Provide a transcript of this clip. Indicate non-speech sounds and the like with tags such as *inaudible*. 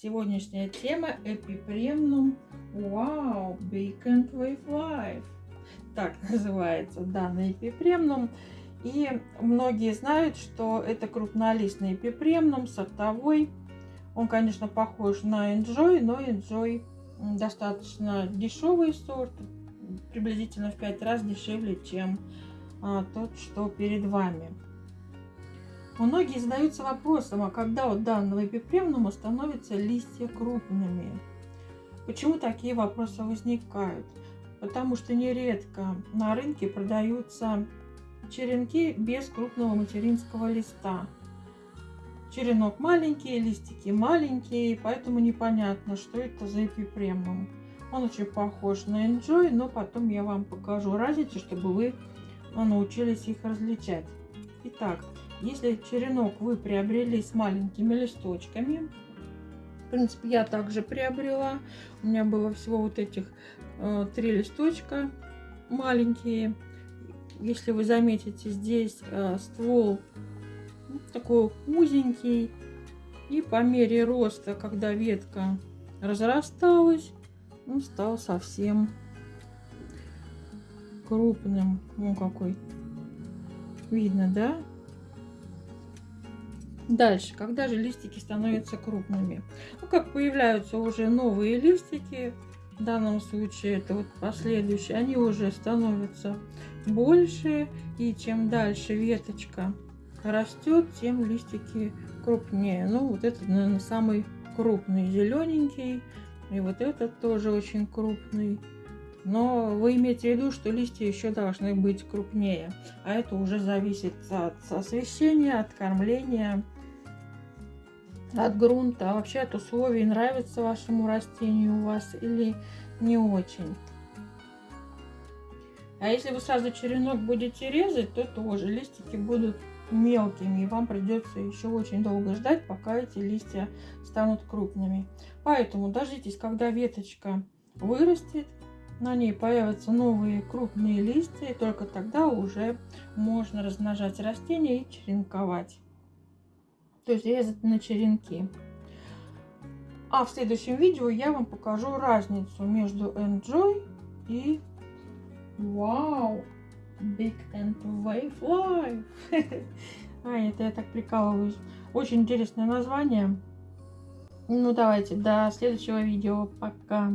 Сегодняшняя тема Эпипремнум Big and Wave Life. Так *laughs* называется данный эпипремнум. И многие знают, что это крупнолистный эпипремнум, сортовой. Он, конечно, похож на Enjoy, но Enjoy достаточно дешевый сорт, приблизительно в 5 раз дешевле, чем а, тот, что перед вами. Многие задаются вопросом, а когда у данного эпипремнума становятся листья крупными? Почему такие вопросы возникают? Потому что нередко на рынке продаются черенки без крупного материнского листа. Черенок маленький, листики маленькие, поэтому непонятно, что это за эпипремнум. Он очень похож на Enjoy, но потом я вам покажу разницу, чтобы вы научились их различать. Итак, если черенок вы приобрели с маленькими листочками, в принципе, я также приобрела. У меня было всего вот этих э, три листочка маленькие. Если вы заметите, здесь э, ствол ну, такой узенький. И по мере роста, когда ветка разрасталась, он стал совсем крупным. Ну, какой. Видно, да? Дальше, когда же листики становятся крупными? Ну, как появляются уже новые листики, в данном случае это вот последующие, они уже становятся больше, и чем дальше веточка растет, тем листики крупнее. Ну, вот это, наверное, самый крупный зелененький, и вот этот тоже очень крупный. Но вы имеете в виду, что листья еще должны быть крупнее, а это уже зависит от освещения, от кормления, от грунта, а вообще от условий, нравится вашему растению у вас или не очень. А если вы сразу черенок будете резать, то тоже листики будут мелкими, и вам придется еще очень долго ждать, пока эти листья станут крупными. Поэтому дождитесь, когда веточка вырастет, на ней появятся новые крупные листья, и только тогда уже можно размножать растения и черенковать то есть резать на черенки. А в следующем видео я вам покажу разницу между Enjoy и Wow Big and Wave Life. *laughs* а, это я так прикалываюсь. Очень интересное название. Ну, давайте, до следующего видео. Пока.